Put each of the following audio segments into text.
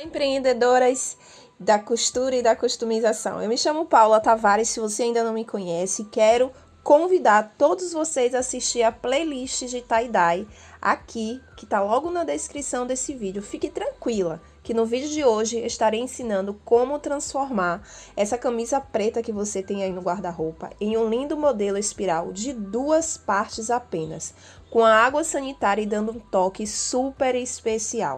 Empreendedoras da costura e da customização. Eu me chamo Paula Tavares, se você ainda não me conhece, quero convidar todos vocês a assistir a playlist de tie-dye aqui, que está logo na descrição desse vídeo. Fique tranquila, que no vídeo de hoje estarei ensinando como transformar essa camisa preta que você tem aí no guarda-roupa em um lindo modelo espiral de duas partes apenas, com a água sanitária e dando um toque super especial.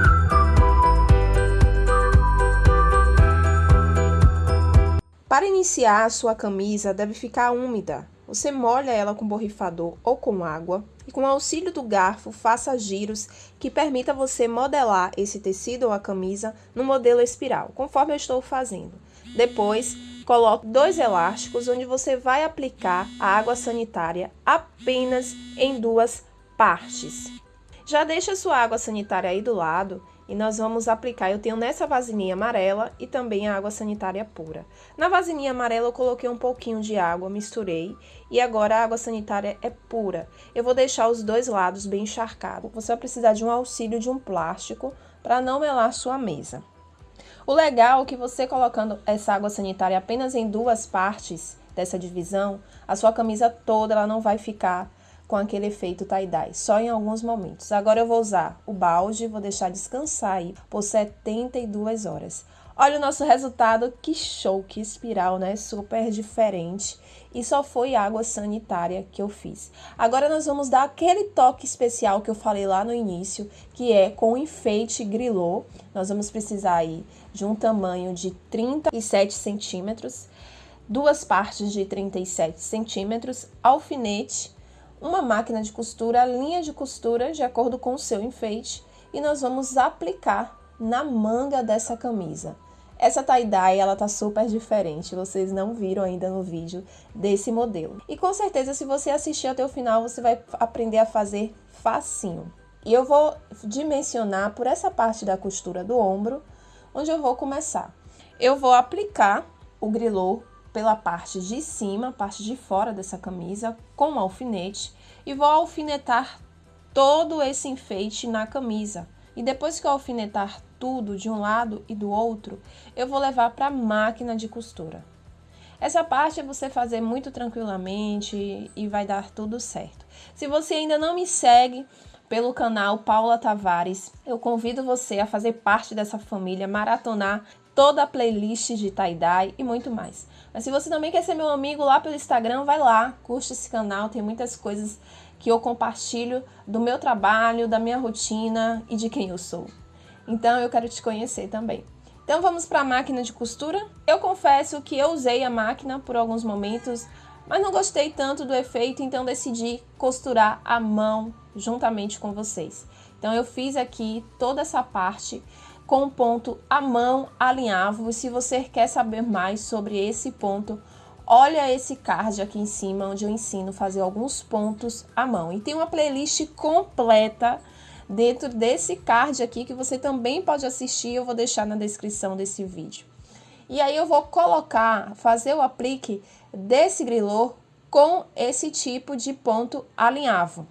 Para iniciar, a sua camisa deve ficar úmida. Você molha ela com borrifador ou com água e com auxílio do garfo faça giros que permita você modelar esse tecido ou a camisa no modelo espiral, conforme eu estou fazendo. Depois, coloque dois elásticos onde você vai aplicar a água sanitária apenas em duas partes. Já deixa sua água sanitária aí do lado e nós vamos aplicar. Eu tenho nessa vasilhinha amarela e também a água sanitária pura. Na vasilhinha amarela eu coloquei um pouquinho de água, misturei e agora a água sanitária é pura. Eu vou deixar os dois lados bem encharcados. Você vai precisar de um auxílio de um plástico para não melar sua mesa. O legal é que você colocando essa água sanitária apenas em duas partes dessa divisão, a sua camisa toda ela não vai ficar com aquele efeito tie-dye, só em alguns momentos. Agora eu vou usar o balde, vou deixar descansar aí por 72 horas. Olha o nosso resultado, que show, que espiral, né? Super diferente. E só foi água sanitária que eu fiz. Agora nós vamos dar aquele toque especial que eu falei lá no início, que é com enfeite grilô. Nós vamos precisar aí de um tamanho de 37 centímetros, duas partes de 37 centímetros, alfinete, uma máquina de costura, linha de costura de acordo com o seu enfeite e nós vamos aplicar na manga dessa camisa. Essa tie-dye, ela tá super diferente, vocês não viram ainda no vídeo desse modelo. E com certeza, se você assistir até o final, você vai aprender a fazer facinho. E eu vou dimensionar por essa parte da costura do ombro, onde eu vou começar. Eu vou aplicar o grilô pela parte de cima, parte de fora dessa camisa, com um alfinete e vou alfinetar todo esse enfeite na camisa. E depois que eu alfinetar tudo de um lado e do outro, eu vou levar para a máquina de costura. Essa parte é você fazer muito tranquilamente e vai dar tudo certo. Se você ainda não me segue pelo canal Paula Tavares, eu convido você a fazer parte dessa família, maratonar toda a playlist de tie-dye e muito mais. Mas se você também quer ser meu amigo lá pelo Instagram, vai lá, curte esse canal, tem muitas coisas que eu compartilho do meu trabalho, da minha rotina e de quem eu sou. Então eu quero te conhecer também. Então vamos para a máquina de costura. Eu confesso que eu usei a máquina por alguns momentos, mas não gostei tanto do efeito, então decidi costurar à mão juntamente com vocês. Então eu fiz aqui toda essa parte com o ponto à mão alinhável. E se você quer saber mais sobre esse ponto, olha esse card aqui em cima, onde eu ensino a fazer alguns pontos à mão. E tem uma playlist completa dentro desse card aqui, que você também pode assistir, eu vou deixar na descrição desse vídeo. E aí eu vou colocar, fazer o aplique desse grilô com esse tipo de ponto alinhável.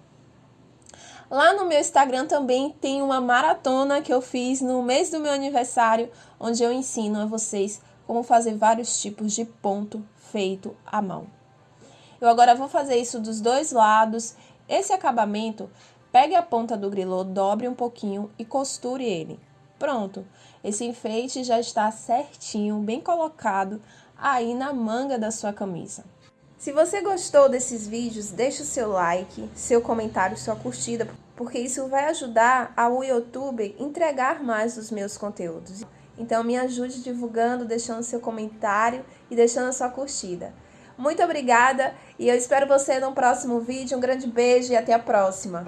Lá no meu Instagram também tem uma maratona que eu fiz no mês do meu aniversário, onde eu ensino a vocês como fazer vários tipos de ponto feito à mão. Eu agora vou fazer isso dos dois lados. Esse acabamento, pegue a ponta do grilô, dobre um pouquinho e costure ele. Pronto, esse enfeite já está certinho, bem colocado aí na manga da sua camisa. Se você gostou desses vídeos, deixe o seu like, seu comentário, sua curtida, porque isso vai ajudar ao YouTube entregar mais os meus conteúdos. Então me ajude divulgando, deixando seu comentário e deixando a sua curtida. Muito obrigada e eu espero você no próximo vídeo. Um grande beijo e até a próxima!